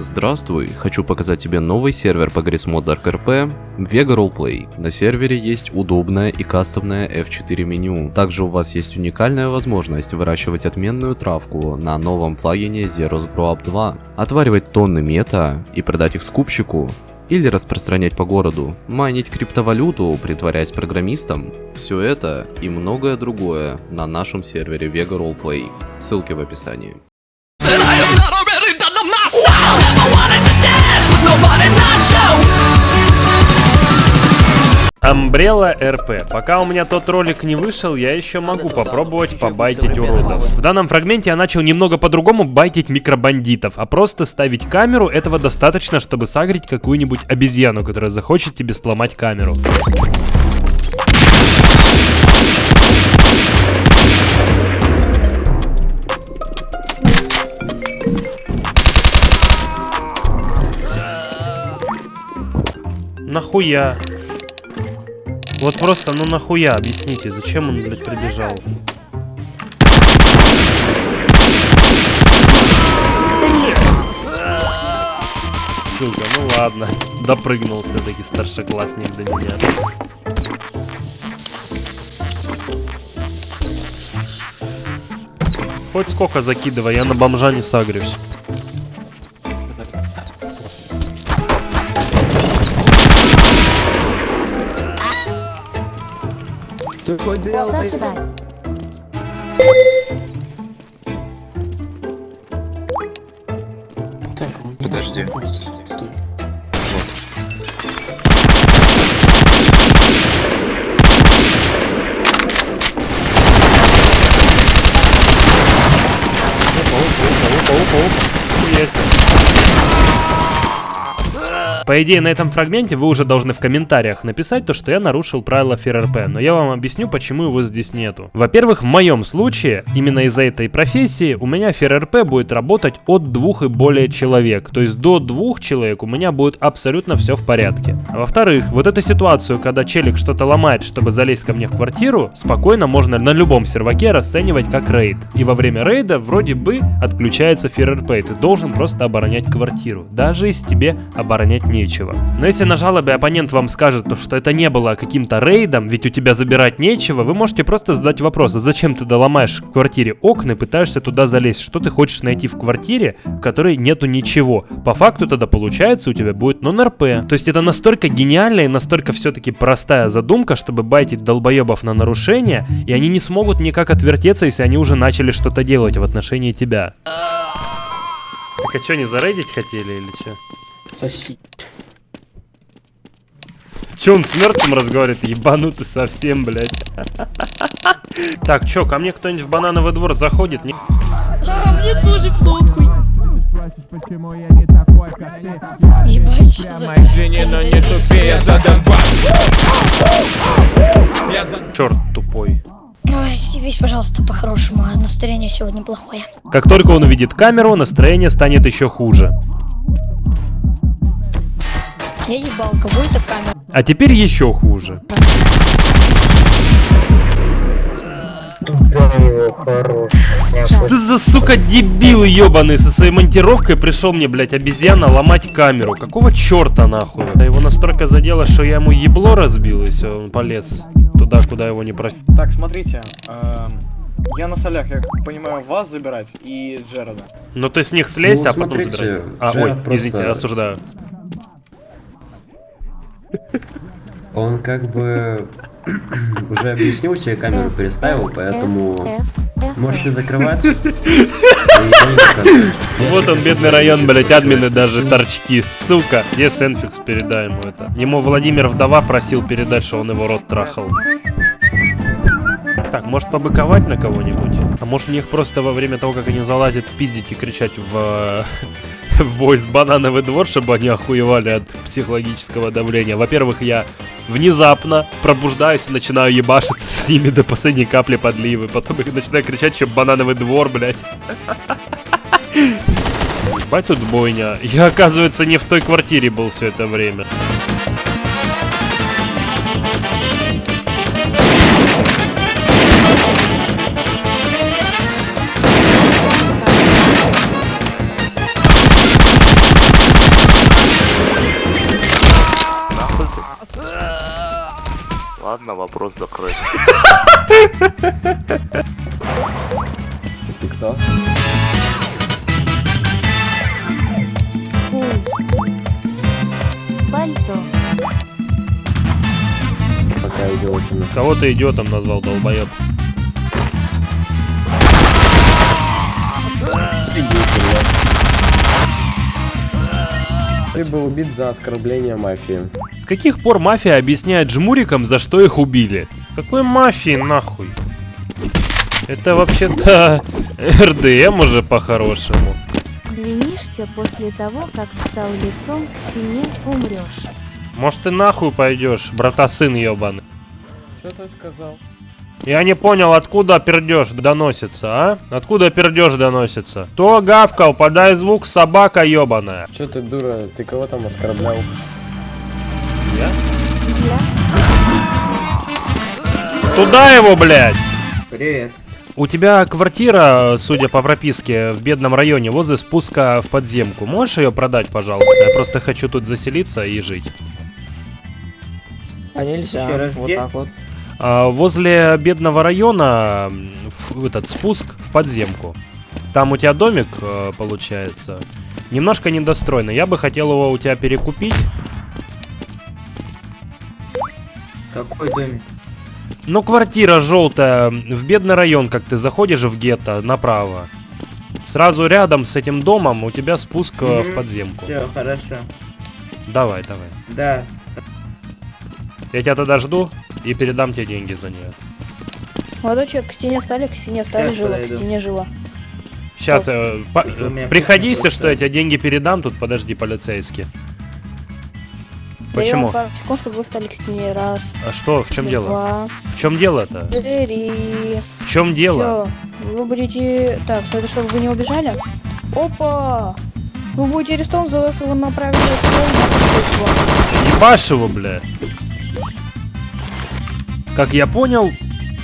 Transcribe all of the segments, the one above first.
Здравствуй, хочу показать тебе новый сервер по Grismod Dark RP Vega Roleplay. На сервере есть удобное и кастомное F4 меню. Также у вас есть уникальная возможность выращивать отменную травку на новом плагине Zeros Grow Up 2, отваривать тонны мета и продать их скупщику, или распространять по городу, майнить криптовалюту, притворяясь программистом. Все это и многое другое на нашем сервере Vega Roleplay. Ссылки в описании. Umbrella RP. Пока у меня тот ролик не вышел, я еще могу попробовать побайтить уродов. В данном фрагменте я начал немного по-другому байтить микробандитов, а просто ставить камеру этого достаточно, чтобы сагрить какую-нибудь обезьяну, которая захочет тебе сломать камеру. Нахуя? Вот просто, ну нахуя, объясните, зачем он, блядь, прибежал? Сука, ну ладно. Допрыгнул все-таки старшеклассник до меня. Хоть сколько закидывай, я на бомжа не сагрюсь. Ты что делаешь? Подожди. По идее, на этом фрагменте вы уже должны в комментариях написать то, что я нарушил правила ФРРП, но я вам объясню, почему его здесь нету. Во-первых, в моем случае, именно из-за этой профессии, у меня ФРРП будет работать от двух и более человек, то есть до двух человек у меня будет абсолютно все в порядке. А во-вторых, вот эту ситуацию, когда челик что-то ломает, чтобы залезть ко мне в квартиру, спокойно можно на любом серваке расценивать как рейд. И во время рейда вроде бы отключается и ты должен просто оборонять квартиру, даже если тебе оборонять нечего. Но если на жалобе оппонент вам скажет, то, что это не было каким-то рейдом, ведь у тебя забирать нечего, вы можете просто задать вопрос, а зачем ты доломаешь в квартире окна и пытаешься туда залезть? Что ты хочешь найти в квартире, в которой нету ничего? По факту тогда получается у тебя будет нон-РП. То есть это настолько гениальная и настолько все-таки простая задумка, чтобы байтить долбоебов на нарушение, и они не смогут никак отвертеться, если они уже начали что-то делать в отношении тебя. Так а что, не зарейдить хотели или что? Соси. Че он с мертвым разговаривает? Ебанутый совсем, блядь. Так, чё, ко мне кто-нибудь в банановый двор заходит? Не... Мне тоже похуй. Ебать, за... Извини, но не тупи, я задам Черт тупой. Ой, съебись, пожалуйста, по-хорошему, а настроение сегодня плохое. Как только он увидит камеру, настроение станет еще хуже. Я ебал, камера? А теперь еще хуже. Туда его хорош. Что ты за сука дебил ебаный со своей монтировкой пришел мне, блядь, обезьяна ломать камеру. Какого черта нахуй? Да его настолько задело, что я ему ебло разбил, и все, он полез туда, куда его не просил. Так, смотрите, эм, я на солях, я понимаю, вас забирать и Джерода. Ну ты с них слезь, Ну, а потом смотрите, забирай. А, Джеред ой, просто- извините, осуждаю. Он как бы уже объяснил тебе, камеру переставил, поэтому можете закрывать. И я не показываю. Вот он, бедный район, блядь, админы даже торчки, сука. Где Сенфикс, передай ему это. Ему Владимир Вдова просил передать, что он его рот трахал. Так, может побыковать на кого-нибудь? А может мне их просто во время того, как они залазят, пиздить и кричать в, э, в войс банановый двор, чтобы они охуевали от психологического давления. Во-первых, я внезапно пробуждаюсь и начинаю ебашиться с ними до последней капли подливы. Потом их начинаю кричать, что банановый двор, блядь. Ебать тут бойня. Я, оказывается, не в той квартире был все это время. Ладно, вопрос закрыт. Ты кто? Пальто. Пока идиотина. Кого ты идиотом назвал, долбоеб? Ты был убит за оскорбление мафии. С каких пор мафия объясняет жмурикам, за что их убили? Какой мафии нахуй? Это вообще-то РДМ уже по-хорошему. Ленишься после того, как встал лицом к стене, умрешь. Может ты нахуй пойдешь, брата сын ебаный. Что ты сказал? Я не понял, откуда пердеж доносится, а? Откуда пердеж доносится? Кто гавкал? Подай звук, собака ебаная. Че ты дура, ты кого там оскорблял? Я? Туда его, блядь! Привет. У тебя квартира, судя по прописке, в бедном районе, возле спуска в подземку. Можешь ее продать, пожалуйста? Я просто хочу тут заселиться и жить. А нельзя. Еще раз, вот где? так вот. А, возле бедного района в- этот спуск в подземку. Там у тебя домик э, получается. Немножко недостроенный. Я бы хотел его у тебя перекупить. Какой домик? Ну, квартира желтая, в бедный район, как ты заходишь в гетто, направо. Сразу рядом с этим домом у тебя спуск э, в Мгм. подземку. Все, хорошо. Давай, давай. Да. Я тебя тогда жду и передам тебе деньги за нее. Молодой человек, к стене стали, к стене стали, Сейчас жила, к подойду. стене жила. Сейчас, у меня приходи, если что, я тебе деньги передам, тут подожди, полицейский. Почему? секунд, чтобы вы стали к стене. Раз, А что, в чем дело? В чем дело-то? три. В чем дело? Все. Вы будете... Так, это чтобы вы не убежали. Опа! Вы будете арестованы за то, что вы направили Ебашь его, бля. Как я понял...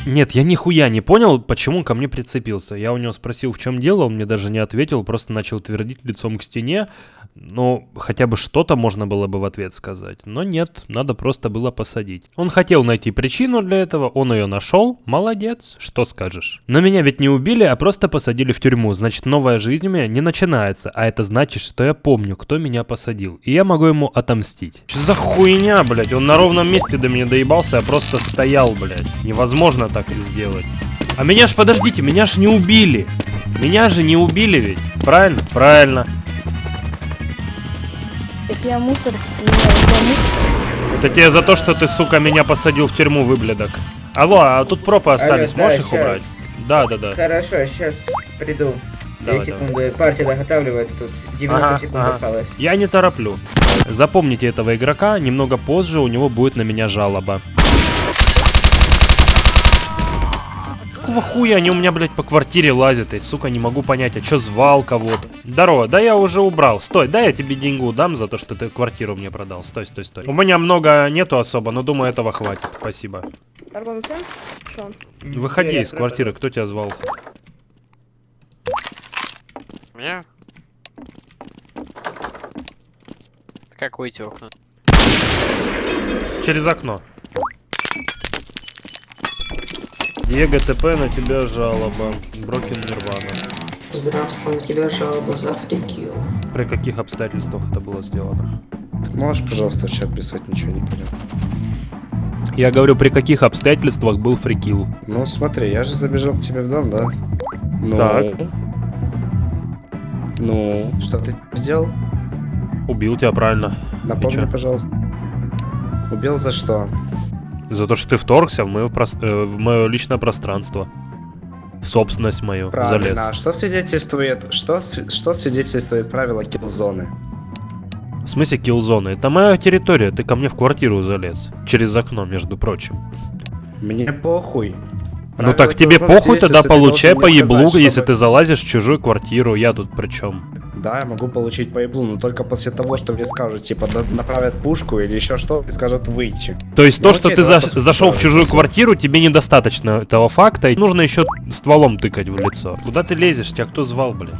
Нет, я нихуя не понял, почему ко мне прицепился. Я у него спросил, в чем дело, он мне даже не ответил, просто начал твердить лицом к стене. Ну, хотя бы что-то можно было бы в ответ сказать. Но нет, надо просто было посадить. Он хотел найти причину для этого, он ее нашел. Молодец, что скажешь. Но меня ведь не убили, а просто посадили в тюрьму. Значит, новая жизнь у меня не начинается. А это значит, что я помню, кто меня посадил. И я могу ему отомстить. Что за хуйня, блядь? Он на ровном месте до меня доебался, я просто стоял, блядь. Невозможно так сделать. А меня ж, подождите, меня ж не убили. Меня же не убили ведь. Правильно? Правильно. Если я мусор, не, если я мусор, Это тебе за то, что ты, сука, меня посадил в тюрьму, выблядок. Алло, а тут пропы остались, да, можешь их щас. убрать? Да, да, да. Хорошо, сейчас приду. Две Давай, давай. секунды. Партия доготавливает тут. 90 Ага, секунд ага. осталось. Я не тороплю. Запомните этого игрока, немного позже у него будет на меня жалоба. Какого хуя они у меня, блядь, по квартире лазят? И, сука, не могу понять, а чё звал кого-то? Здорово, да я уже убрал. Стой, дай я тебе деньгу дам за то, что ты квартиру мне продал. Стой, стой, стой. У меня много нету особо, но думаю, этого хватит. Спасибо. Выходи из квартиры, кто тебя звал? Меня? Как выйти в окно? Через окно. Диего ТП на тебя жалоба. Брокен Нирвана. Здравствуй, на тебя жалоба за фрикил. При каких обстоятельствах это было сделано? Можешь, пожалуйста, в чат писать, ничего не понял. Я говорю, при каких обстоятельствах был фрикил? Ну смотри, я же забежал к тебе в дом, да? Ну. Так. Ну, что ты сделал? Убил тебя правильно. Напомни, пожалуйста. Убил за что? За то, что ты вторгся в мое, прос- э, в мое личное пространство. В собственность мою. Правильно. Залез. А что свидетельствует, что, что свидетельствует правило киллзоны? В смысле киллзоны? Это моя территория. Ты ко мне в квартиру залез. Через окно, между прочим. Мне похуй. ну Правило так тебе похуй, тогда получай по еблу, сказать, если чтобы- ты залазишь в чужую квартиру. Я тут при чем? Да, я могу получить по еблу, но только после того, что мне скажут, типа, направят пушку или еще что, и скажут выйти. То есть Ну, то, что окей, ты давай заш- посмотрим. зашел в чужую квартиру, тебе недостаточно этого факта. и Нужно еще стволом тыкать в лицо. Куда ты лезешь? Тебя кто звал, блядь?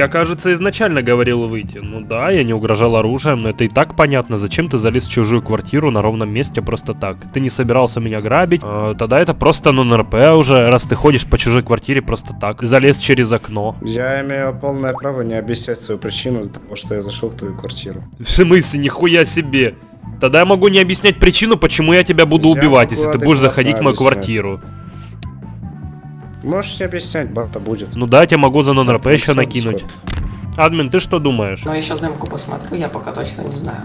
Я, кажется, изначально говорил выйти. Ну да, я не угрожал оружием, но это и так понятно. Зачем ты залез в чужую квартиру на ровном месте просто так? Ты не собирался меня грабить? Э, тогда это просто нон-РП уже, раз ты ходишь по чужой квартире просто так. Залез через окно. Я имею полное право не объяснять свою причину из-за того, что я зашел в твою квартиру. В смысле, нихуя себе. Тогда я могу не объяснять причину, почему я тебя буду Я убивать, если ты будешь заходить в мою объяснять. квартиру. Можешь не объяснять, бата будет. Ну да, я тебе могу за нон-РП еще ну, накинуть. Админ, ты что думаешь? Ну, я сейчас демку посмотрю, я пока точно не знаю.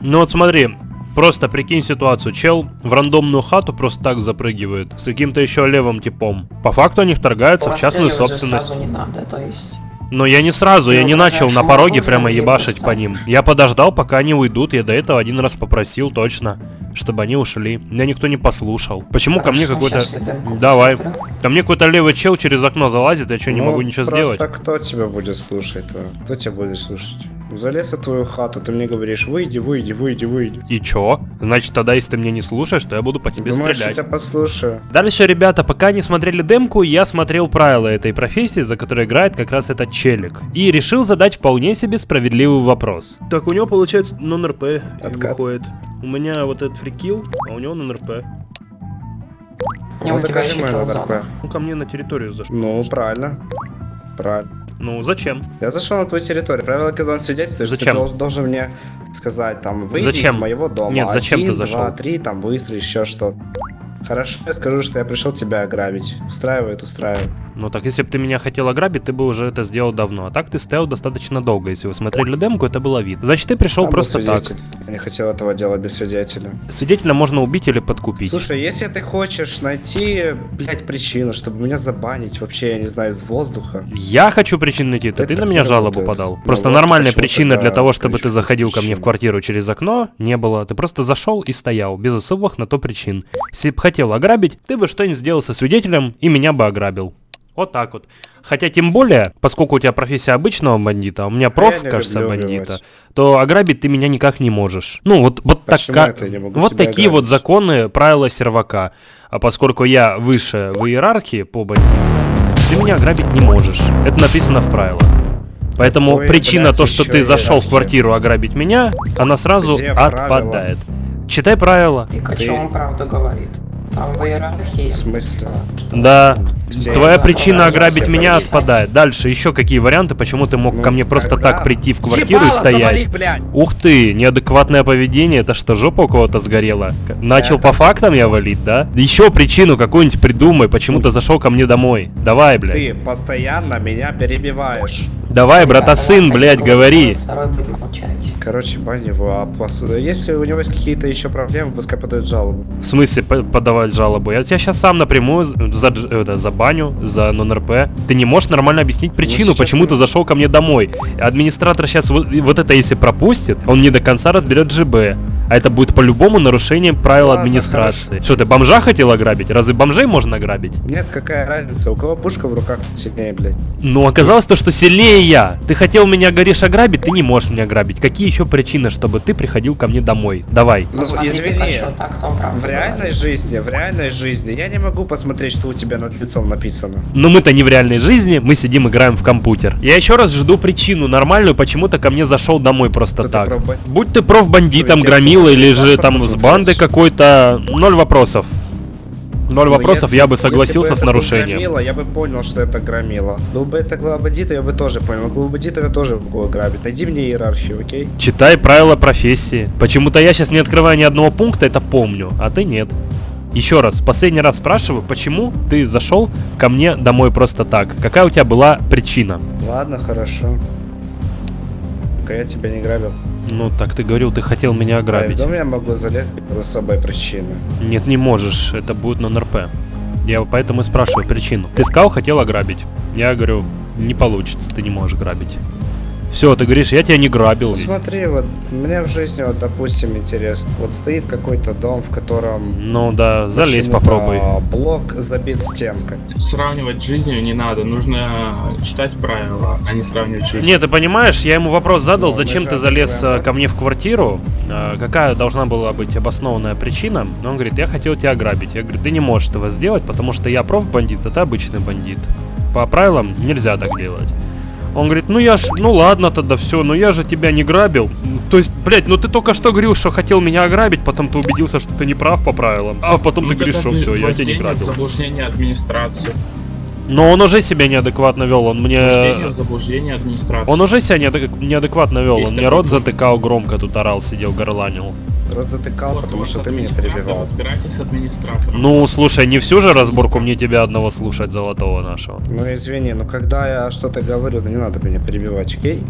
Ну вот смотри, просто прикинь ситуацию. Чел в рандомную хату просто так запрыгивает с каким-то еще левым типом. По факту они вторгаются в частную собственность. сразу не надо, то есть... Но я не сразу, Ты я не угрожаешь начал на пороге прямо ебашить по ним. Я подождал, пока они уйдут. Я до этого один раз попросил точно, чтобы они ушли. Меня никто не послушал. Почему ко мне Хорошо, какой-то... Давай. Ко мне какой-то левый чел через окно залазит, я что, не Ну, могу ничего сделать? Просто кто тебя будет слушать-то? Кто тебя будет слушать? Залез в твою хату, ты мне говоришь, выйди, выйди, выйди, выйди. И чё? Значит, тогда, если ты меня не слушаешь, то я буду по тебе Думаешь, я стрелять. тебя послушаю? Дальше, ребята, пока не смотрели демку, я смотрел правила этой профессии, за которой играет как раз этот челик. И решил задать вполне себе справедливый вопрос. Так, у него получается нон-РП выходит. У меня вот этот фрикил, а у него нон-РП. Не, Ну, у тебя еще. НРП. Ну, ко мне на территорию зашел. Ну, правильно. Правильно. Ну, зачем? Я зашел на твою территорию. Свидетельствует, что ты Зачем? должен, должен мне сказать, там, выйди Зачем? из моего дома. Нет, зачем Один, ты зашел? два, три, там, выстрел, еще что Хорошо, я скажу, что я пришел тебя ограбить. Устраивает, устраивает. Ну так, если бы ты меня хотел ограбить, ты бы уже это сделал давно. А так ты стоял достаточно долго. Если вы смотрели демку, это было видно. Значит, ты пришел Там просто так. Я не хотел этого делать без свидетеля. Свидетеля можно убить или подкупить. Слушай, если ты хочешь найти, блядь, причину, чтобы меня забанить вообще, я не знаю, из воздуха. Я хочу причину найти, то ты на меня жалобу подал. Ну Просто вот причины тогда для того, чтобы ты заходил ко мне в причину? квартиру через окно, не было. Ты просто зашел и стоял, без особых на то причин. Если бы хотел ограбить, ты бы что-нибудь сделал со свидетелем и меня бы ограбил. Вот так вот. Хотя тем более, поскольку у тебя профессия обычного бандита, а у меня проф, не кажется, бандита, убивать. то ограбить ты меня никак не можешь. Ну вот, вот, не могу вот такие вот ограбить? законы, правила сервака. А поскольку я выше в иерархии по бандиту, ты меня ограбить не можешь. Это написано в правилах. Поэтому Какой, причина блядь, то, что ты зашел в квартиру ограбить меня, она сразу Где правила? отпадает. Читай правила. Пикачу Ты- он правду говорит. Там в иерархии... В смысле? что- Да. Все Твоя Да, причина да, ограбить меня хочу отпадает. Дальше еще какие варианты, почему ты мог Ну, ко мне просто тогда- так прийти в квартиру и Ебало стоять? завали! Ух ты, неадекватное поведение, это что, жопа у кого-то сгорела? Начал Это- по фактам я валить, да? Еще причину какую-нибудь придумай, почему ты зашел ко мне домой. Давай, блядь. Ты постоянно меня перебиваешь. Давай, брата сын, Один блядь, говори. Короче, бань его, а если у него есть какие-то еще проблемы, пускай подает жалобу. В смысле по- подавать жалобу? Я тебя сейчас сам напрямую за, дж- это, забаню, за нон-РП. Ты не можешь нормально объяснить причину, сейчас почему ты зашел ко мне домой. Администратор сейчас вот, вот это если пропустит, он не до конца разберет ЖБ. А это будет по-любому нарушением правил Ладно, администрации. Что, ты бомжа хотел ограбить? Разве бомжей можно ограбить? Нет, какая разница, у кого пушка в руках сильнее, блядь. Ну, оказалось то, что сильнее я. Ты хотел меня, говоришь, ограбить, ты не можешь меня ограбить. Какие еще причины, чтобы ты приходил ко мне домой? Давай. Ну, Посмотри, извини, Пикачу, так в реальной жизни, в реальной жизни я не могу посмотреть, что у тебя над лицом написано. Но мы-то не в реальной жизни, мы сидим играем в компьютер. Я еще раз жду причину нормальную, почему ты ко мне зашел домой просто Кто ты так. Будь ты профбандитом, Что, громила или же там с бандой какой-то, ноль вопросов. Ноль Ну, вопросов, если- я бы согласился бы с нарушением. Громила, я бы понял, что это громила. Был бы это главбандит, я бы тоже понял. Главбандитов я тоже могу ограбить. Найди мне иерархию, окей? Читай правила профессии. Почему-то я сейчас не открываю ни одного пункта, это помню, а ты нет. Еще раз, последний раз спрашиваю, почему ты зашел ко мне домой просто так? Какая у тебя была причина? Ладно, хорошо. Пока я тебя не грабил. Ну, так ты говорил, ты хотел меня А и в ограбить. дом я могу залезть без особой причины. Нет, не можешь, это будет нон-РП. Я поэтому и спрашиваю причину. Ты сказал, хотел ограбить. Я говорю, не получится, ты не можешь грабить. Все, ты говоришь, я тебя не грабил. Ну, смотри, вот мне в жизни, вот, допустим, интересно. Вот стоит какой-то дом, в котором... Ну да, залезь попробуй. Блок забит стенкой. Сравнивать с жизнью не надо, нужно читать правила, а не сравнивать жизнь. Нет, ты понимаешь, я ему вопрос задал, Ну, зачем ты залез открываем, э, ко мне в квартиру, э, какая должна была быть обоснованная причина. Он говорит, я хотел тебя ограбить. Я говорю, ты не можешь этого сделать, потому что я профбандит, а ты обычный бандит. По правилам нельзя так делать. Он говорит, ну я ж, ну ладно тогда все, но я же тебя не грабил. То есть, блядь, ну ты только что говорил, что хотел меня ограбить, потом ты убедился, что ты не прав по правилам. А потом Ну, ты говоришь, что все, я тебя не грабил. Заблуждение администрации. Но он уже себя неадекватно вел, он мне... Заблуждение администрации. Он уже себя неадек- неадекватно вел, Есть он мне рот затыкал громко, тут орал, сидел, горланил. Рот затыкал, Вот, потому что ты меня перебивал. Разбирайтесь с администратором. Ну, слушай, не всю же разборку мне тебя одного слушать, золотого нашего. Ну извини, но когда я что-то говорю, то не надо меня перебивать, окей?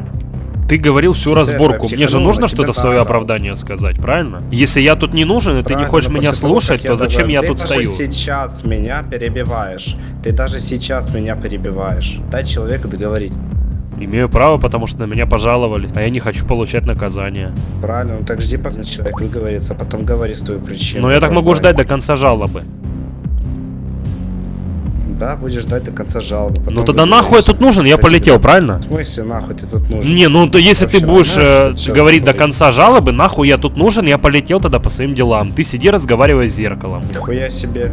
Ты говорил всю разборку, мне же нужно что-то в свое оправдание сказать, правильно? Если я тут не нужен, и ты не хочешь меня слушать, то зачем я ты тут даже стою? сейчас меня перебиваешь. Ты даже сейчас меня перебиваешь. Дай человеку договорить. Имею право, потому что на меня пожаловали, а я не хочу получать наказание. Правильно, ну так жди, пока человек выговорится, потом говори свою причину. Но я так могу ждать до конца жалобы. Да, будешь ждать до конца жалобы. Ну тогда нахуй я тут нужен, я полетел, правильно? В смысле нахуй ты тут нужен? Не, ну то если ты будешь э, говорить до конца жалобы, нахуй я тут нужен, я полетел тогда по своим делам. Ты сиди, разговаривай с зеркалом. Нихуя себе.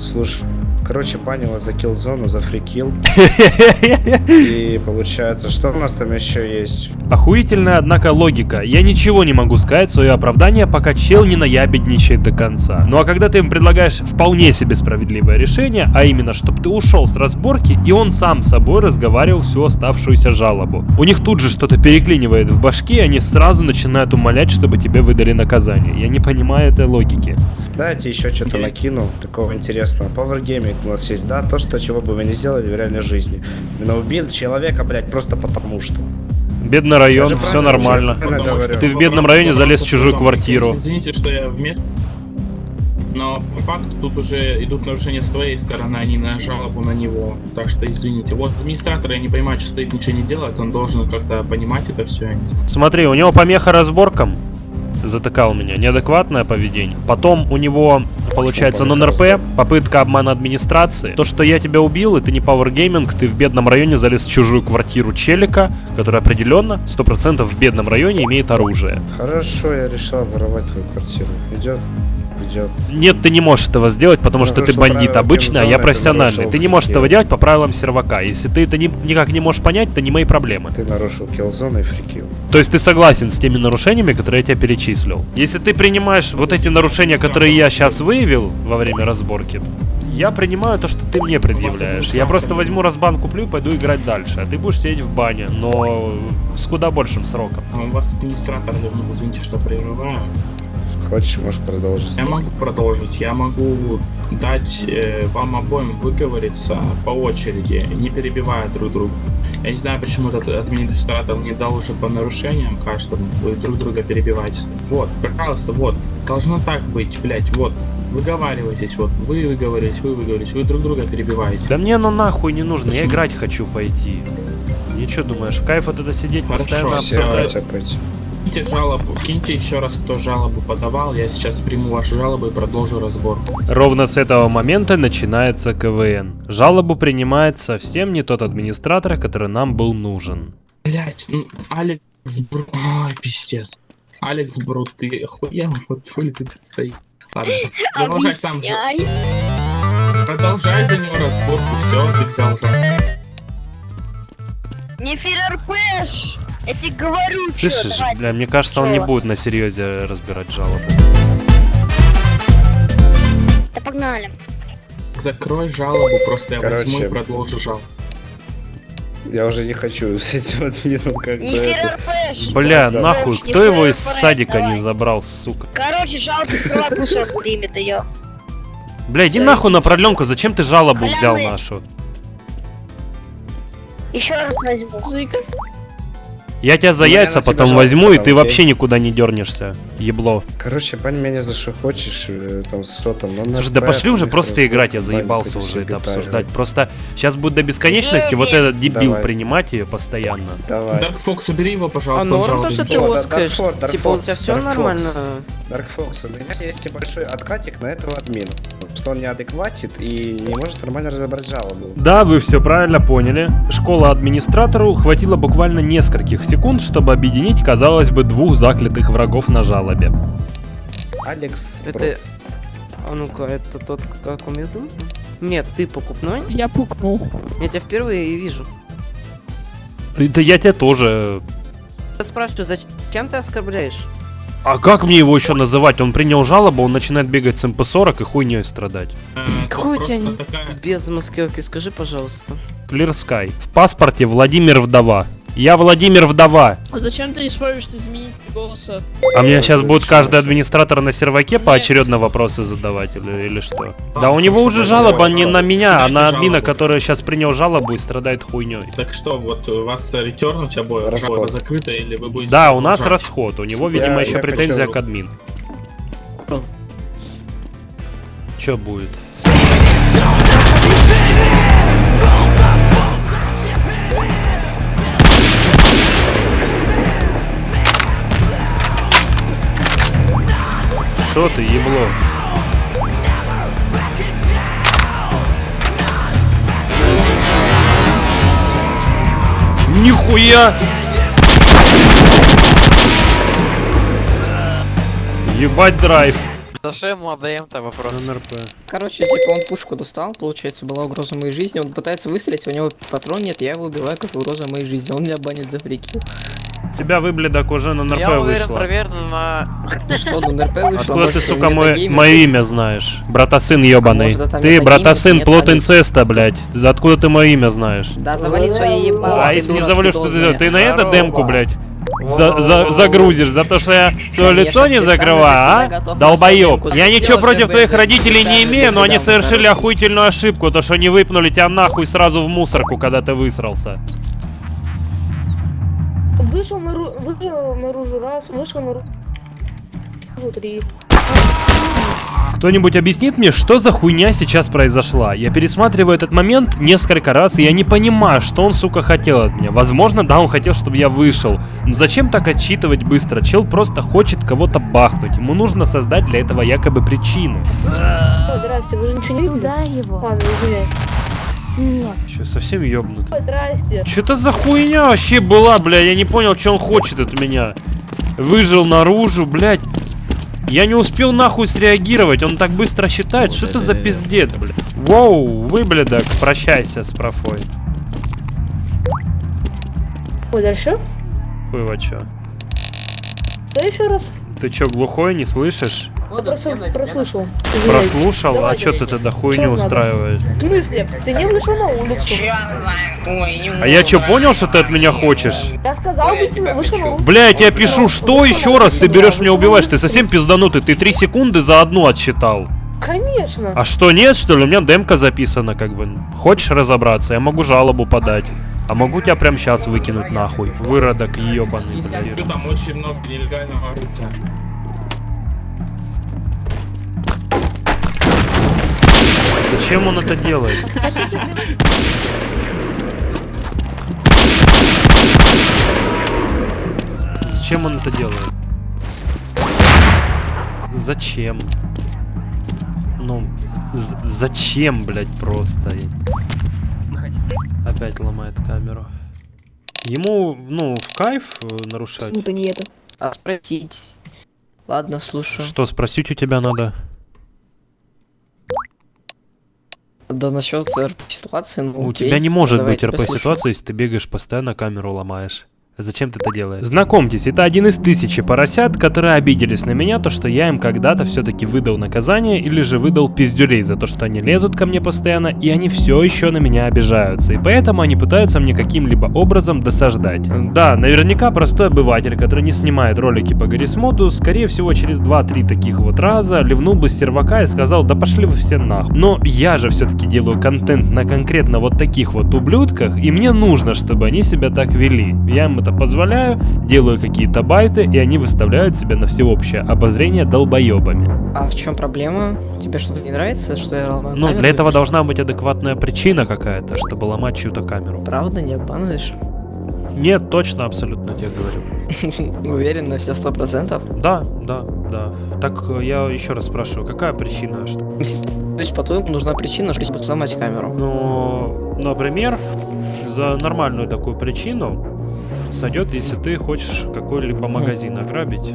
Слушай, короче, банила за килл-зону, за фрикил. И получается, что у нас там еще есть? Охуительная, однако, логика. Я ничего не могу сказать в свое оправдание, пока чел не наябедничает до конца. Ну а когда ты им предлагаешь вполне себе справедливое решение, а именно, чтобы ты ушел с разборки, и он сам с собой разговаривал всю оставшуюся жалобу. У них тут же что-то переклинивает в башке, и они сразу начинают умолять, чтобы тебе выдали наказание. Я не понимаю этой логики. Дайте еще что-то накину, такого интересного. Power Gaming у нас есть, да? То, что чего бы вы не сделали в реальной жизни. Именно убил человека, блядь, просто потому что. Бедный район, все нормально. говорю. Ты в бедном районе залез в чужую квартиру. Извините, что я вместе. Но по факту тут уже идут нарушения с твоей стороны, а не на жалобу на него. Так что извините. Вот администратор, я не понимаю, что стоит, ничего не делает. Он должен как-то понимать это все. Смотри, у него помеха разборкам. Затыкал меня. Неадекватное поведение. Потом у него, получается, нон-РП, попытка обмана администрации. То, что я тебя убил, это не Power Gaming, ты в бедном районе залез в чужую квартиру челика, который определенно, 100% в бедном районе имеет оружие. Хорошо, я решил воровать твою квартиру. Идет? Идет. Нет, ты не можешь этого сделать, потому что ты бандит обычный, а я ты профессиональный. Ты не можешь этого делать по правилам сервака. Если ты это ни- никак не можешь понять, то не мои проблемы. Ты нарушил киллзону и фрикил. То есть ты согласен с теми нарушениями, которые я тебе перечислил. Если ты принимаешь вот эти нарушения, которые я сейчас выявил во время разборки, я принимаю то, что ты мне предъявляешь. Я просто возьму разбан, куплю и пойду играть дальше. А ты будешь сидеть в бане, но с куда большим сроком. А у вас администратор, ну, извините, что прерываю. Хочешь, можешь продолжить. Я могу продолжить. Я могу дать э, вам обоим выговориться по очереди, не перебивая друг друга. Я не знаю, почему этот администратор не дал уже по нарушениям каждому. Вы друг друга перебиваете. Вот, пожалуйста, вот. Должно так быть, блять, вот. Выговаривайтесь, вот. Вы выговорились, вы выговорились, вы друг друга перебиваете. Да мне оно нахуй не нужно, я Почему? играть хочу пойти. Ничего думаешь, кайф это сидеть, Хорошо, постоянно обсуждать. Киньте жалобу, киньте еще раз, кто жалобу подавал. Я сейчас приму вашу жалобу и продолжу разборку. Ровно с этого момента начинается КВН. Жалобу принимает совсем не тот администратор, который нам был нужен. Блять, ну, Алекс Брут... Ой, пиздец. Алекс Брут, ты охуел? Вот хули ты тут стоишь? Ладно, продолжай там же. Продолжай за него разборку, все, ты взял жалобу. Не ФРПш! Я тебе говорю, Слышишь, давайте. бля, мне кажется, он не будет на серьезе разбирать жалобу. Да погнали. Закрой жалобу, просто я возьму и Короче. продолжу жалобу. Я уже не хочу с этим админом как-то Не это... ФРПш! Бля, Да. нахуй, Не кто его из садика давай. не забрал, сука? Короче, жалобу скрывай, пусть он примет ее. Бля, иди Всё, нахуй на продленку, зачем ты жалобу взял Халявный. нашу? Еще раз возьму. Я тебя за Ну, яйца потом возьму, и ты окей? вообще никуда не дернешься, ебло. Короче, бань меня за что хочешь, э, там, с ротом. Слушай, да пошли уже там, просто играть, я заебался уже это обсуждать. Просто сейчас будет до бесконечности вот этот дебил Давай. принимать ее постоянно. Давай. Дарк Фокс, убери его, А пожалуйста. он норм то, что ты О, да, лоскаешь? Dark Fox, Типа у тебя все нормально? Dark Fox, у меня есть небольшой откатик на этого админа. Что он неадекватит и не может нормально разобрать жалобу. Да, вы все правильно поняли. Школа администратору хватило буквально нескольких секунд, чтобы объединить, казалось бы, двух заклятых врагов на жалобе. Алекс Это... А ну-ка, это тот, как он Нет, ты покупной? Я пукнул. Я тебя впервые и вижу. Да я тебя тоже... Я спрашиваю, зачем ты оскорбляешь? А как мне его еще называть? Он принял жалобу, он начинает бегать с МП-40 и хуйней страдать. Какой у тебя не- без маскировки, скажи, пожалуйста. Clear Sky. В паспорте Владимир Вдова. Я Владимир Вдова. А зачем ты используешь изменить голоса? А мне сейчас будет каждый администратор на серваке поочередно вопросы задавать или, или что? Да у него уже жалоба не на меня, а на админа, который сейчас принял жалобу и страдает хуйней. Так что, вот у вас ретернуть обои, обои закрыто или вы будете... Да, у нас расход, у него, видимо, Я- еще я претензия хочу- к админ. Че будет? Что ты, ебло? Нихуя! Ебать драйв. За что ему отдаем-то вопрос? Короче, типа он пушку достал, получается, была угроза моей жизни, он пытается выстрелить, у него патрон нет, я его убиваю как угроза моей жизни, он меня банит за фрики. Тебя выбледок уже на НРП Я уверен, вышло. проверено на... Что, на НРП вышло? Откуда ты, сука, мой, мое имя знаешь? Братасын ебаный. может, это Ты, братасын, плод инцеста, блядь. За откуда ты мое имя знаешь? Да, завали свои ебало, А если не завалю, что ты делаешь? Ты на это демку, блядь, за, за- загрузишь, за то, что я свое лицо не закрываю, а? демку. Я ничего против твоих родителей не имею, но они совершили охуительную ошибку, то, что они выпнули тебя нахуй сразу в мусорку, когда ты высрался. Вышел наружу, вышел наружу раз, вышел наружу три. Кто-нибудь объяснит мне, что за хуйня сейчас произошла? Я пересматриваю этот момент несколько раз, и я не понимаю, что он, сука, хотел от меня. Возможно, да, он хотел, чтобы я вышел. Но зачем так отсчитывать быстро? Чел просто хочет кого-то бахнуть. Ему нужно создать для этого якобы причину. Здрасте, вы же ничего не Куда его? Ладно, извиняюсь. Нет. Че, совсем ёбнут? Здрасте. Что это за хуйня вообще была, бля? Я не понял, что он хочет от меня. Выжил наружу, блядь. Я не успел нахуй среагировать, он так быстро считает, что это за пиздец, блядь. Воу, выблядок, прощайся с профой. Ой, дальше? Хуй во чё. Да еще раз. Ты чё, глухой, не слышишь? Просто прослушал. Извиняюсь. Прослушал? А Давай. чё ты тогда хуйню устраиваешь? В смысле? Ты не вышел на улицу. А я чё, понял, что ты от меня хочешь? Я сказал, бы, ты вышел на улицу. Бля, я тебя пишу, что еще раз ты берешь меня убиваешь? Ты совсем пизданутый, ты три секунды за одну отсчитал. Конечно. А что, нет, что ли? У меня демка записана, как бы. Хочешь разобраться? Я могу жалобу подать. А могу тебя прямо сейчас выкинуть нахуй. Выродок ебаный. блядь. Там очень много нелегального оружия. Зачем он это делает? Зачем он это делает? Зачем? Ну, зачем, блядь, просто? Опять ломает камеру. Ему, ну, в кайф э, нарушать. Почему-то не это. А спросить. Ладно, слушаю. Что, спросить у тебя надо? Да насчет РП ситуации, ну У окей. тебя не может Давай, быть тебя слушаю. РП-ситуации, если ты бегаешь постоянно, камеру ломаешь. Зачем ты это делаешь? Знакомьтесь, это один из тысячи поросят, которые обиделись на меня, то что я им когда-то все-таки выдал наказание или же выдал пиздюлей за то, что они лезут ко мне постоянно, и они все еще на меня обижаются, и поэтому они пытаются мне каким-либо образом досаждать. Да, наверняка простой обыватель, который не снимает ролики по Гаррисмоту, скорее всего через 2-3 таких вот раза ливнул бы сервака и сказал, да пошли вы все нахуй. Но я же все-таки делаю контент на конкретно вот таких вот ублюдках, и мне нужно, чтобы они себя так вели. Я им это позволяю, делаю какие-то байты, и они выставляют себя на всеобщее обозрение долбоебами. А в чем проблема? Тебе что-то не нравится, что я ломаю Ну, камеру? для этого должна быть адекватная причина какая-то, чтобы ломать чью-то камеру. Правда, не обманываешь? Нет, точно, абсолютно тебе говорю. Уверен на все сто процентов? Да, да, да. Так э, я еще раз спрашиваю, какая причина? Что... То есть, по-твоему, нужна причина, чтобы сломать камеру? Ну, например, за нормальную такую причину сойдет, если ты хочешь какой-либо магазин ограбить,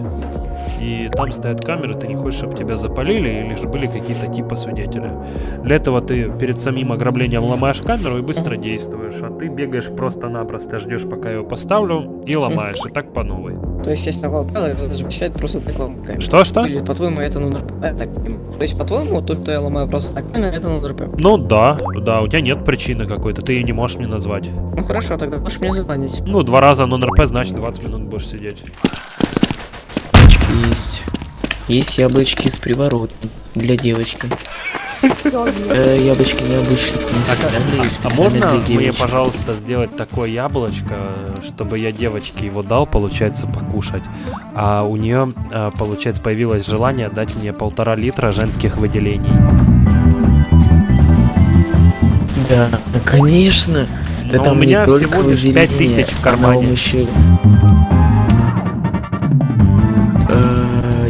и там стоят камеры, ты не хочешь, чтобы тебя запалили, или же были какие-то типа свидетеля. Для этого ты перед самим ограблением ломаешь камеру и быстро действуешь, а ты бегаешь просто-напросто, ждешь, пока я его поставлю, и ломаешь, и так по новой. То есть, если такого правила, его запрещает просто так ломать. Что-что? Или, по-твоему, это? Я так. То есть, по-твоему, то, что я ломаю просто так, это на НРП? Ну да, да, у тебя нет причины какой-то, ты ее не можешь мне назвать. Ну хорошо, тогда можешь мне забанить. Ну, два раза нон-РП, значит 20 минут будешь сидеть. Есть. Есть яблочки с приворотом для девочки. Э, яблочки необычные, не А специально можно мне, пожалуйста, сделать такое яблочко, чтобы я девочке его дал, получается, покушать, а у нее, получается, появилось желание дать мне полтора литра женских выделений. Да, конечно. Да Но там у меня всего лишь выделение, 5000 в а кармане. еще...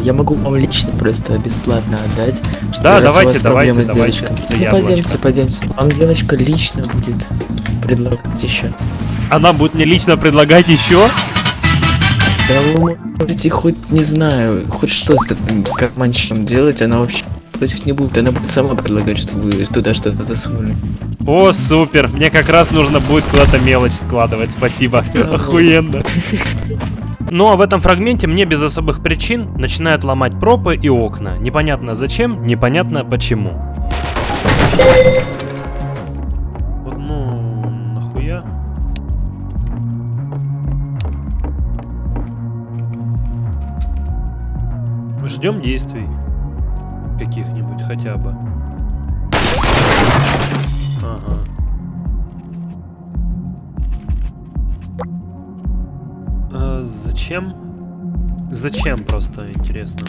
Я могу вам лично просто бесплатно отдать. что Да, у давайте, вас давайте, проблемы с давайте. девочкой. Это Ну, яблочко. пойдемте, пойдемте. Вам девочка лично будет предлагать еще. Она будет мне лично предлагать еще? Да вы можете хоть, не знаю, хоть что с этим карманчиком делать, она вообще против не будет. Она будет сама предлагать, чтобы вы туда что-то засунули. О, супер, мне как раз нужно будет куда-то мелочь складывать, спасибо. Да, вот. Ну а в этом фрагменте мне без особых причин начинают ломать пропы и окна. Непонятно зачем, непонятно почему. Вот ну, нахуя? Ждем действий. Каких-нибудь хотя бы. Зачем? Зачем просто интересно?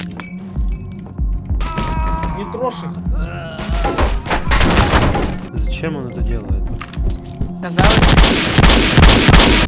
Не трожь их. Зачем он это делает?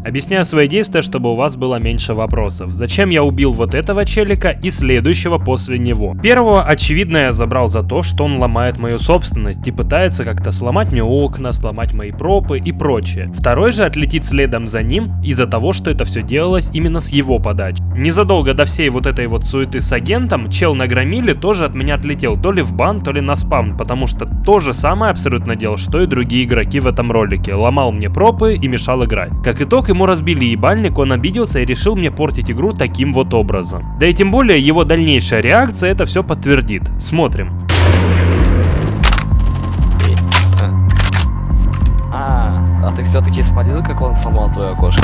Объясняю свои действия, чтобы у вас было меньше вопросов. Зачем я убил вот этого челика и следующего после него? Первого, очевидно, я забрал за то, что он ломает мою собственность и пытается как-то сломать мне окна, сломать мои пропы и прочее. Второй же отлетит следом за ним из-за того, что это все делалось именно с его подачи. Незадолго до всей вот этой вот суеты с агентом, чел на громиле тоже от меня отлетел, то ли в бан, то ли на спавн, потому что то же самое абсолютно делал, что и другие игроки в этом ролике. Ломал мне пропы и мешал играть. Как итог, ему разбили ебальник, он обиделся и решил мне портить игру таким вот образом. Да и тем более его дальнейшая реакция это все подтвердит. Смотрим. А, а ты все-таки спалил, как он сломал твое окошко?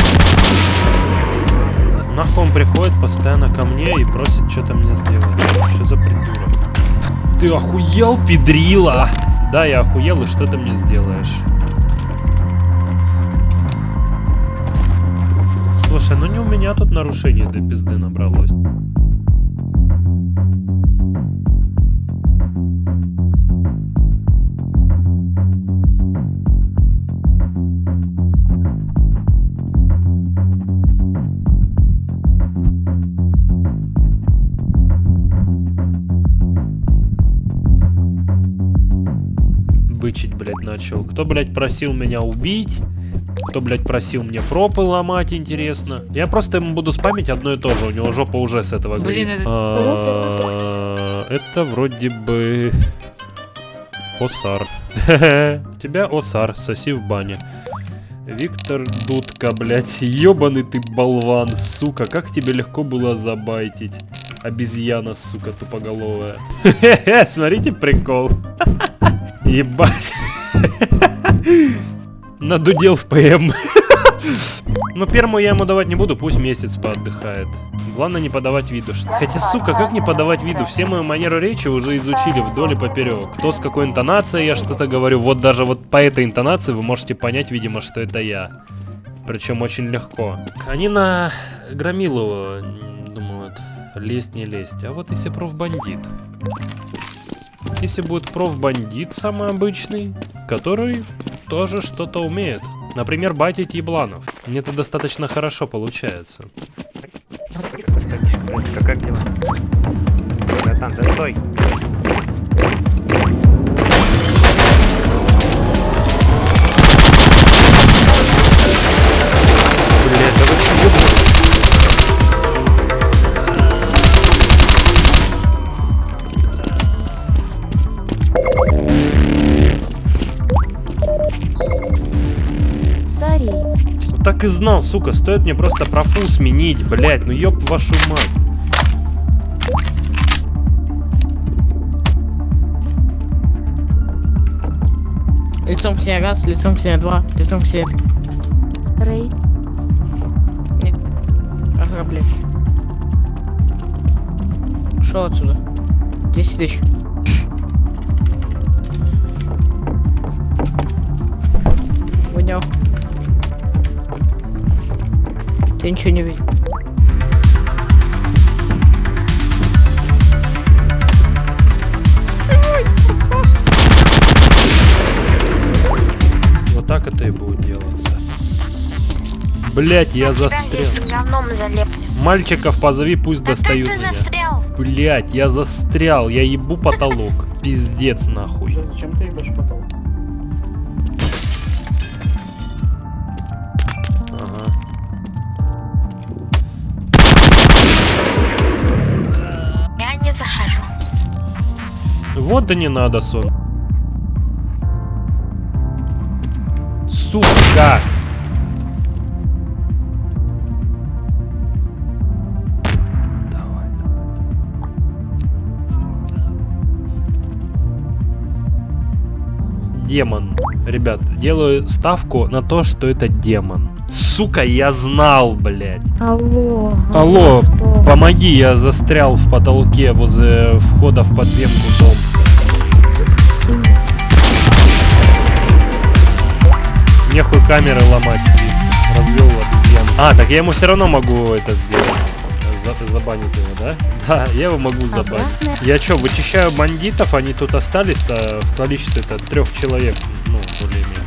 Нахуй он приходит постоянно ко мне и просит что-то мне сделать. Что за придурок? Ты охуел, педрила? Да, я охуел, и что ты мне сделаешь? Слушай, ну не у меня тут нарушений до пизды набралось. Бычить, блядь, начал. Кто, блядь, просил меня убить? Кто, блядь, просил мне пропы ломать, интересно? Я просто ему буду спамить одно и то же. У него жопа уже с этого горит. это- А, Это вроде бы... Осар. Тебя Осар, соси в бане. Виктор Дудка, блядь, ёбаный ты болван, сука, как тебе легко было забайтить. Обезьяна, сука, тупоголовая. Смотрите прикол. Ебать. Надудел в ПМ. Но первому я ему давать не буду, пусть месяц поотдыхает. Главное не подавать виду. Хотя, сука, как не подавать виду? Все мою манеру речи уже изучили вдоль и поперек. Кто с какой интонацией я что-то говорю. Вот даже вот по этой интонации вы можете понять, видимо, что это я. Причем очень легко. Они на Громилу м, думают, лезть не лезть. А вот если профбандит. Если будет профбандит самый обычный, который тоже что-то умеет. Например, батить ебланов. Мне это достаточно хорошо получается. Как дела? Да стой! Да вы так и знал, сука, стоит мне просто профу сменить, блять, ну ёб вашу мать. Лицом к себе раз, лицом к себе два, лицом к себе... Рэй, Ага, блядь. Шел отсюда. 10 тысяч. Ты ничего не видишь. Вот так это и будет делаться. Блять, я застрял. Мальчиков позови, пусть достают меня. застрял? Блять, я застрял, я ебу потолок. Пиздец нахуй. Зачем ты ебашь потом? Вот да не надо, сон. Сука! Демон. Ребят, делаю ставку на то, что это демон. Сука, я знал, блядь. Алло. Алло, помоги, я застрял в потолке возле входа в подземку дом. Нехуй камеры ломать, развел обезьян. А, так я ему все равно могу это сделать. За- забанить его, да? Да, я его могу забанить. Я что, вычищаю бандитов, они тут остались-то в количестве это трех человек, ну, более-менее.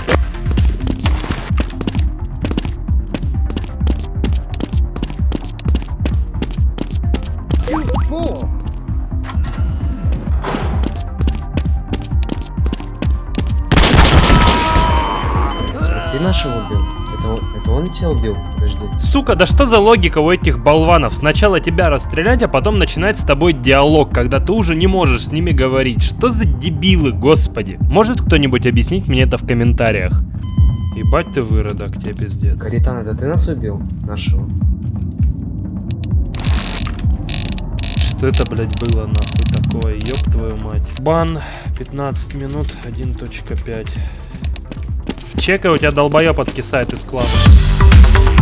Тебя убил? Подожди. Сука, да что за логика у этих болванов? Сначала тебя расстрелять, а потом начинать с тобой диалог, когда ты уже не можешь с ними говорить. Что за дебилы, господи? Может кто-нибудь объяснить мне это в комментариях? Ебать ты выродок, тебе пиздец. Каритан, это ты нас убил? Нашего. Что это, блядь, было нахуй такое? Ёб твою мать. Бан, 15 минут, 1.5. Чекай, у тебя долбоёб откисает из класса. Thank you